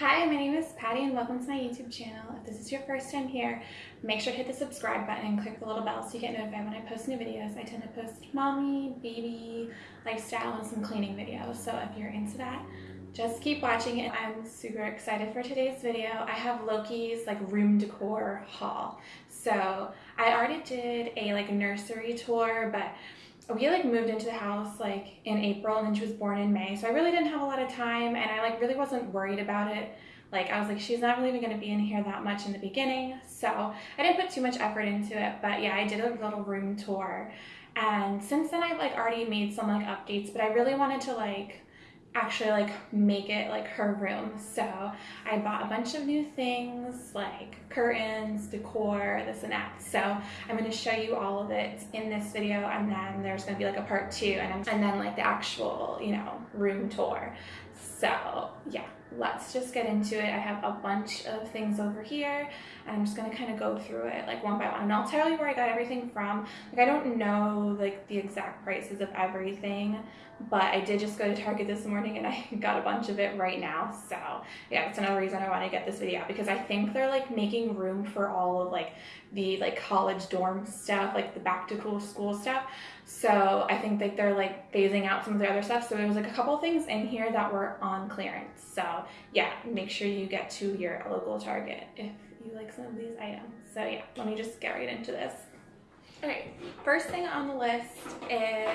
Hi, my name is Patty and welcome to my YouTube channel. If this is your first time here, make sure to hit the subscribe button and click the little bell so you get notified when I post new videos. I tend to post mommy, baby, lifestyle, and some cleaning videos. So if you're into that, just keep watching it. I'm super excited for today's video. I have Loki's like room decor haul. So I already did a like nursery tour, but we like moved into the house like in April and then she was born in May. So I really didn't have a lot of time and I like really wasn't worried about it. Like I was like, she's not really even gonna be in here that much in the beginning. So I didn't put too much effort into it, but yeah, I did a little room tour. And since then I've like already made some like updates, but I really wanted to like actually like make it like her room. So I bought a bunch of new things like curtains, decor, this and that. So I'm going to show you all of it in this video and then there's going to be like a part two and, and then like the actual, you know, room tour. So yeah, let's just get into it. I have a bunch of things over here I'm just gonna kind of go through it like one by one and I'll tell you where I got everything from. Like I don't know like the exact prices of everything, but I did just go to Target this morning and I got a bunch of it right now. So yeah, it's another reason I want to get this video out because I think they're like making room for all of like the like college dorm stuff, like the back to school stuff. So I think like they're like phasing out some of the other stuff. So there was like a couple things in here that were on clearance. So yeah, make sure you get to your local Target if you like some of these items. So yeah, let me just get right into this. All right, first thing on the list is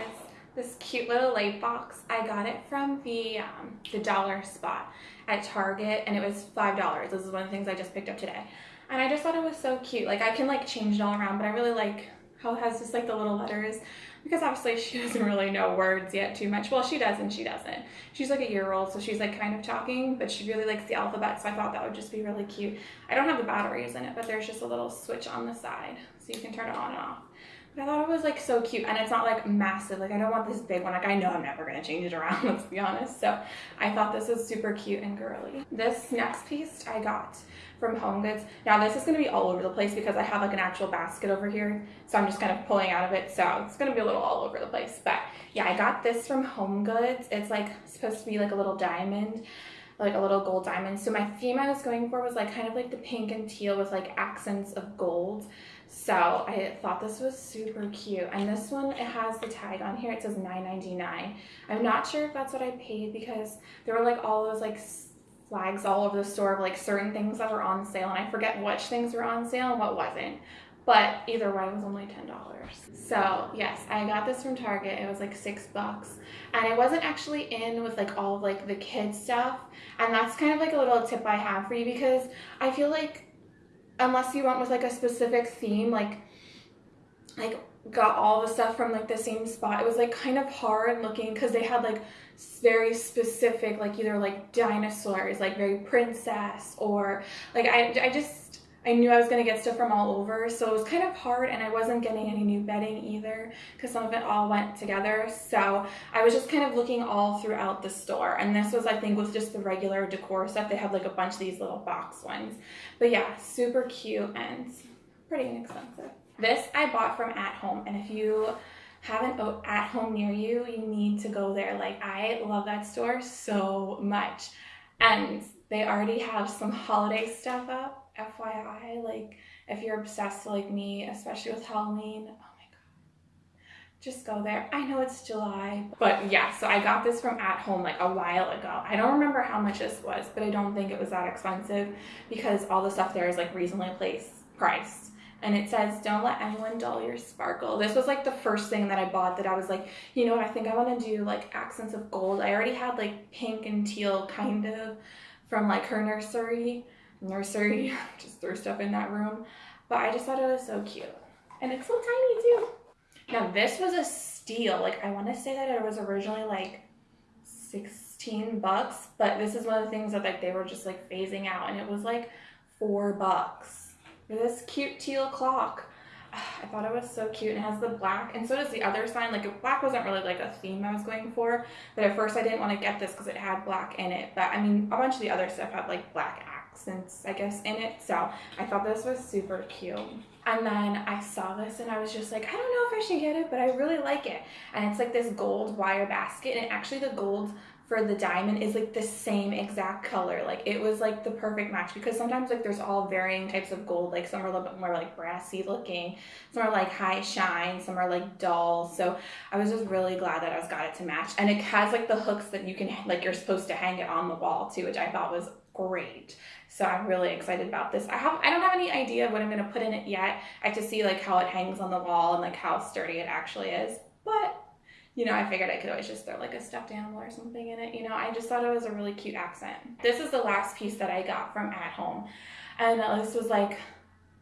this cute little light box. I got it from the um, the dollar spot at Target and it was $5. This is one of the things I just picked up today. And I just thought it was so cute. Like I can like change it all around, but I really like has just like the little letters because obviously she doesn't really know words yet too much. Well, she does and she doesn't. She's like a year old, so she's like kind of talking, but she really likes the alphabet, so I thought that would just be really cute. I don't have the batteries in it, but there's just a little switch on the side, so you can turn it on and off. I thought it was like so cute and it's not like massive. Like I don't want this big one. Like I know I'm never gonna change it around, let's be honest. So I thought this was super cute and girly. This next piece I got from Home Goods. Now this is gonna be all over the place because I have like an actual basket over here. So I'm just kind of pulling out of it. So it's gonna be a little all over the place. But yeah, I got this from Home Goods. It's like supposed to be like a little diamond like a little gold diamond. So my theme I was going for was like kind of like the pink and teal with like accents of gold. So I thought this was super cute. And this one, it has the tag on here. It says $9.99. I'm not sure if that's what I paid because there were like all those like flags all over the store of like certain things that were on sale. And I forget which things were on sale and what wasn't. But either way, it was only $10. So yes, I got this from Target. It was like six bucks. And it wasn't actually in with like all of like the kids stuff. And that's kind of like a little tip I have for you because I feel like unless you went with like a specific theme, like like got all the stuff from like the same spot. It was like kind of hard looking because they had like very specific, like either like dinosaurs, like very princess, or like I, I just I knew I was going to get stuff from all over, so it was kind of hard and I wasn't getting any new bedding either because some of it all went together. So I was just kind of looking all throughout the store. And this was, I think, with just the regular decor stuff. They have like a bunch of these little box ones. But yeah, super cute and pretty inexpensive. This I bought from At Home, and if you have an At Home near you, you need to go there. Like, I love that store so much. And they already have some holiday stuff up FYI, like if you're obsessed like me, especially with Halloween, oh my god, just go there. I know it's July, but yeah, so I got this from at home like a while ago. I don't remember how much this was, but I don't think it was that expensive because all the stuff there is like reasonably placed, priced. And it says, don't let anyone dull your sparkle. This was like the first thing that I bought that I was like, you know what, I think I want to do like accents of gold. I already had like pink and teal kind of from like her nursery nursery, just threw stuff in that room. But I just thought it was so cute. And it's so tiny too. Now this was a steal. Like I want to say that it was originally like 16 bucks, but this is one of the things that like they were just like phasing out and it was like four bucks for this cute teal clock. I thought it was so cute and it has the black and so does the other sign like black wasn't really like a theme I was going for but at first I didn't want to get this because it had black in it but I mean a bunch of the other stuff had like black accents, I guess, in it. So I thought this was super cute. And then I saw this and I was just like, I don't know if I should get it, but I really like it. And it's like this gold wire basket and actually the gold for the diamond is like the same exact color. Like it was like the perfect match because sometimes like there's all varying types of gold. Like some are a little bit more like brassy looking, some are like high shine, some are like dull. So I was just really glad that I was got it to match. And it has like the hooks that you can like you're supposed to hang it on the wall too, which I thought was great. So I'm really excited about this. I have I don't have any idea what I'm gonna put in it yet. I have to see like how it hangs on the wall and like how sturdy it actually is. But you know, I figured I could always just throw like a stuffed animal or something in it. You know, I just thought it was a really cute accent. This is the last piece that I got from at home. And this was like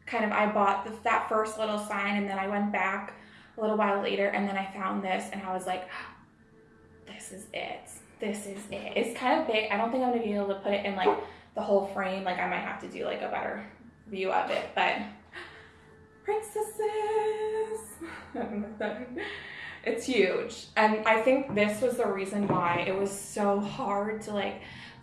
kind of, I bought the, that first little sign and then I went back a little while later and then I found this and I was like, ah, this is it. This is it. It's kind of big. I don't think I'm gonna be able to put it in like the whole frame. Like I might have to do like a better view of it, but princesses. It's huge. And I think this was the reason why it was so hard to like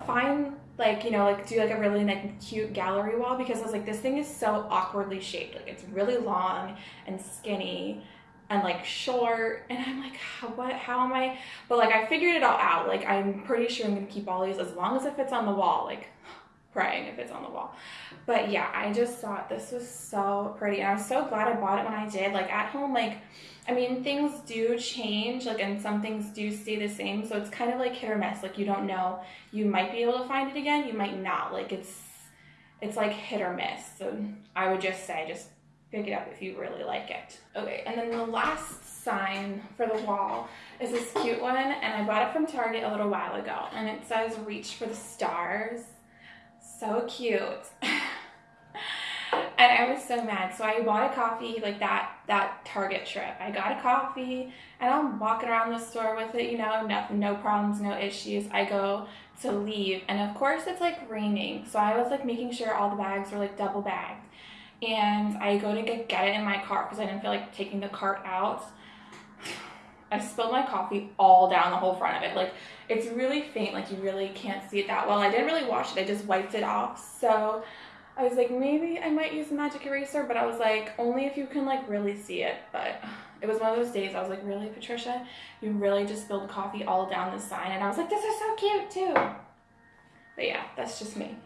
find like, you know, like do like a really like cute gallery wall because I was like, this thing is so awkwardly shaped. Like it's really long and skinny and like short and i'm like how, what how am i but like i figured it all out like i'm pretty sure i'm gonna keep all these as long as it fits on the wall like praying if it's on the wall but yeah i just thought this was so pretty and I'm so glad i bought it when i did like at home like I mean, things do change, like, and some things do stay the same. So it's kind of like hit or miss. Like, you don't know. You might be able to find it again. You might not. Like, it's it's like hit or miss. So I would just say, just pick it up if you really like it. Okay, and then the last sign for the wall is this cute one, and I bought it from Target a little while ago, and it says "Reach for the stars." So cute. and I was so mad. So I bought a coffee like that that Target trip. I got a coffee and I'm walking around the store with it, you know, nothing, no problems, no issues. I go to leave and of course it's like raining. So I was like making sure all the bags were like double bagged. And I go to get, get it in my car because I didn't feel like taking the cart out. I spilled my coffee all down the whole front of it. Like it's really faint, like you really can't see it that well. I didn't really wash it, I just wiped it off. So I was like, maybe I might use a magic eraser, but I was like, only if you can like really see it. But it was one of those days I was like, really, Patricia? You really just spilled coffee all down the sign. And I was like, this is so cute too. But yeah, that's just me.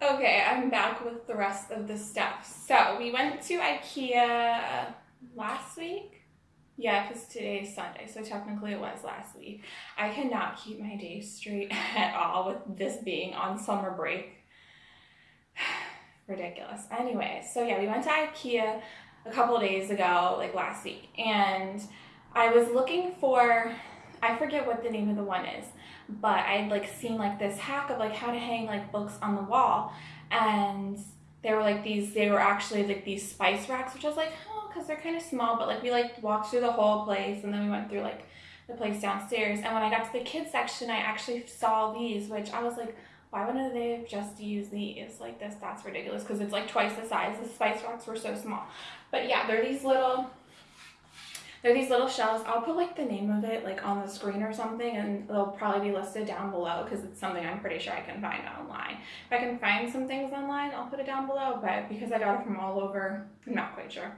Okay, I'm back with the rest of the stuff. So we went to Ikea last week. Yeah, because today is Sunday, so technically it was last week. I cannot keep my days straight at all with this being on summer break ridiculous. Anyway, so yeah, we went to IKEA a couple days ago, like last week, and I was looking for I forget what the name of the one is, but I'd like seen like this hack of like how to hang like books on the wall, and they were like these they were actually like these spice racks, which I was like, oh, because they're kind of small, but like we like walked through the whole place, and then we went through like the place downstairs, and when I got to the kids section, I actually saw these, which I was like why wouldn't they have just used these like this? That's ridiculous because it's like twice the size. The spice racks were so small. But yeah, they're these little, they're these little shells. I'll put like the name of it like on the screen or something and they'll probably be listed down below because it's something I'm pretty sure I can find online. If I can find some things online, I'll put it down below, but because I got it from all over, I'm not quite sure.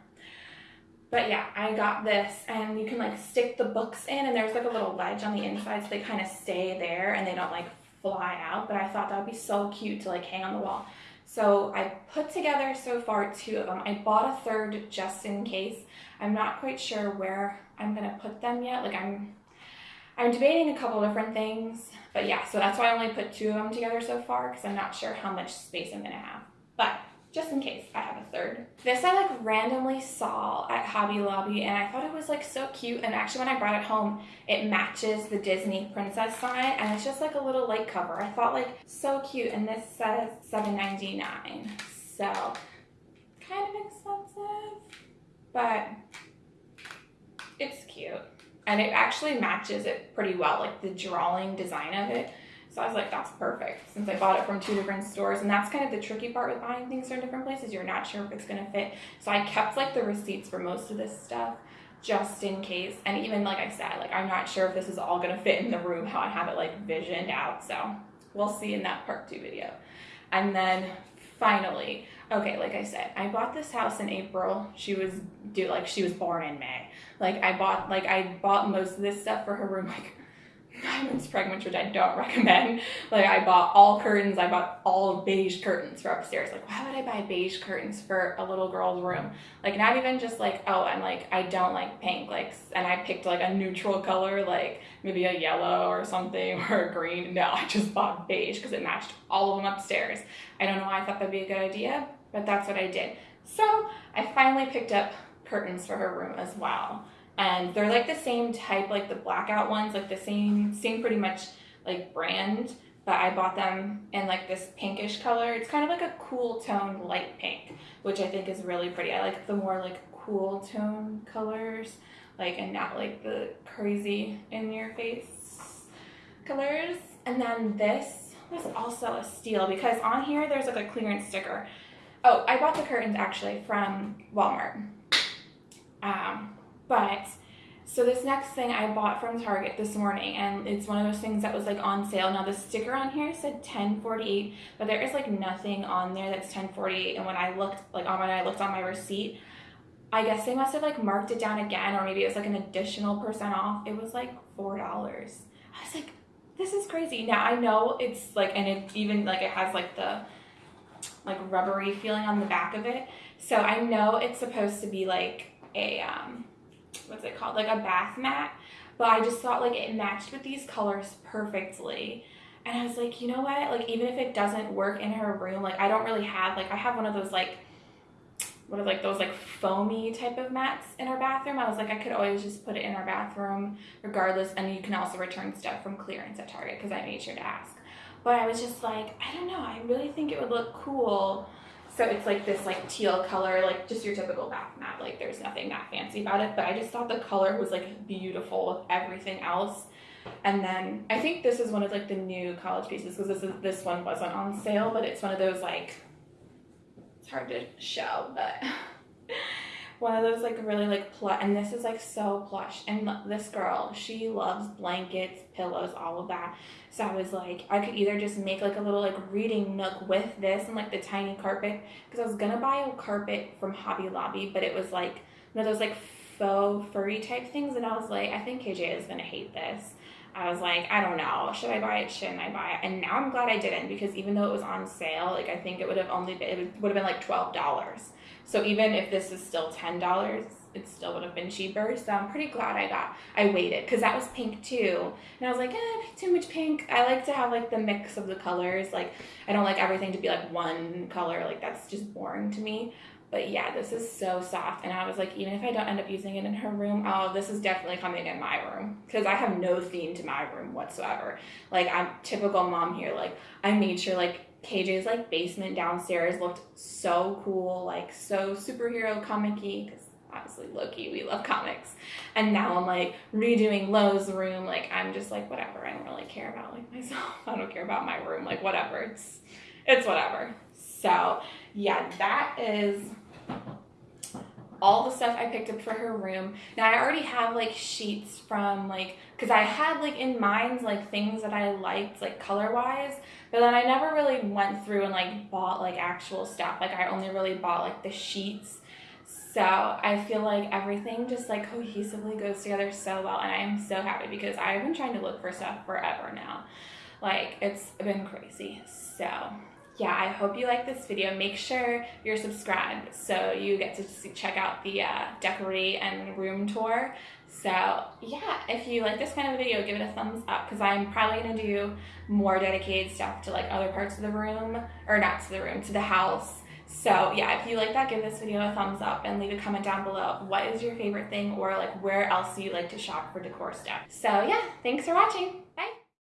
But yeah, I got this and you can like stick the books in and there's like a little ledge on the inside so they kind of stay there and they don't like fly out, but I thought that would be so cute to like hang on the wall. So I put together so far two of them. I bought a third just in case. I'm not quite sure where I'm gonna put them yet. Like I'm, I'm debating a couple different things, but yeah, so that's why I only put two of them together so far because I'm not sure how much space I'm gonna have. But just in case I have a third. This I like randomly saw at Hobby Lobby and I thought it was like so cute and actually when I brought it home it matches the Disney princess sign and it's just like a little light cover. I thought like so cute and this says $7.99 so kind of expensive but and it actually matches it pretty well like the drawing design of it so I was like, that's perfect since I bought it from two different stores. And that's kind of the tricky part with buying things from different places. You're not sure if it's going to fit. So I kept like the receipts for most of this stuff just in case. And even like I said, like I'm not sure if this is all going to fit in the room, how I have it like visioned out. So we'll see in that part two video. And then finally, okay, like I said, I bought this house in April. She was due, like she was born in May. Like I bought, like I bought most of this stuff for her room like nine months pregnant, which I don't recommend. Like I bought all curtains. I bought all beige curtains for upstairs. Like why would I buy beige curtains for a little girl's room? Like not even just like, oh, I'm like, I don't like pink. Like, and I picked like a neutral color, like maybe a yellow or something or a green. No, I just bought beige because it matched all of them upstairs. I don't know why I thought that'd be a good idea, but that's what I did. So I finally picked up curtains for her room as well. And they're like the same type like the blackout ones like the same same pretty much like brand. But I bought them in like this pinkish color. It's kind of like a cool tone light pink which I think is really pretty. I like the more like cool tone colors like and not like the crazy in your face colors. And then this was also a steal because on here there's like a clearance sticker oh I bought the curtains actually from Walmart um, but so this next thing I bought from Target this morning, and it's one of those things that was like on sale. Now the sticker on here said 1048, but there is like nothing on there that's 1048. And when I looked, like on when I looked on my receipt, I guess they must have like marked it down again, or maybe it was like an additional percent off. It was like four dollars. I was like, this is crazy. Now I know it's like, and it even like it has like the like rubbery feeling on the back of it. So I know it's supposed to be like a um what's it called like a bath mat but I just thought like it matched with these colors perfectly and I was like you know what like even if it doesn't work in her room like I don't really have like I have one of those like what are like those like foamy type of mats in our bathroom. I was like, I could always just put it in our bathroom regardless. And you can also return stuff from clearance at Target because I made sure to ask. But I was just like, I don't know. I really think it would look cool so it's like this like teal color, like just your typical bath mat. Like there's nothing that fancy about it, but I just thought the color was like beautiful with everything else. And then I think this is one of like the new college pieces because this is this one wasn't on sale, but it's one of those like it's hard to show, but one of those like really like plush and this is like so plush and this girl she loves blankets pillows all of that so i was like i could either just make like a little like reading nook with this and like the tiny carpet because i was gonna buy a carpet from hobby lobby but it was like one of those like faux furry type things and i was like i think kj is gonna hate this I was like, I don't know, should I buy it? Shouldn't I buy it? And now I'm glad I didn't because even though it was on sale, like I think it would have only been, it would have been like twelve dollars. So even if this is still $10, it still would have been cheaper. So I'm pretty glad I got, I waited because that was pink too. And I was like, eh, too much pink. I like to have like the mix of the colors. Like I don't like everything to be like one color. Like that's just boring to me. But yeah, this is so soft. And I was like, even if I don't end up using it in her room, oh, this is definitely coming in my room. Because I have no theme to my room whatsoever. Like, I'm typical mom here. Like, I made sure, like, KJ's like basement downstairs looked so cool, like so superhero comic-y, because obviously Loki, we love comics. And now I'm like redoing Lo's room, like I'm just like whatever. I don't really care about like myself. I don't care about my room, like whatever. It's it's whatever. So yeah, that is all the stuff I picked up for her room. Now I already have like sheets from like, cause I had like in mind like things that I liked like color wise, but then I never really went through and like bought like actual stuff. Like I only really bought like the sheets. So I feel like everything just like cohesively goes together so well and I am so happy because I've been trying to look for stuff forever now. Like it's been crazy. So yeah, I hope you like this video. Make sure you're subscribed so you get to see, check out the uh, decorate and room tour. So yeah, if you like this kind of video, give it a thumbs up because I'm probably going to do more dedicated stuff to like other parts of the room, or not to the room, to the house. So yeah, if you like that, give this video a thumbs up and leave a comment down below. What is your favorite thing or like where else do you like to shop for decor stuff? So yeah, thanks for watching.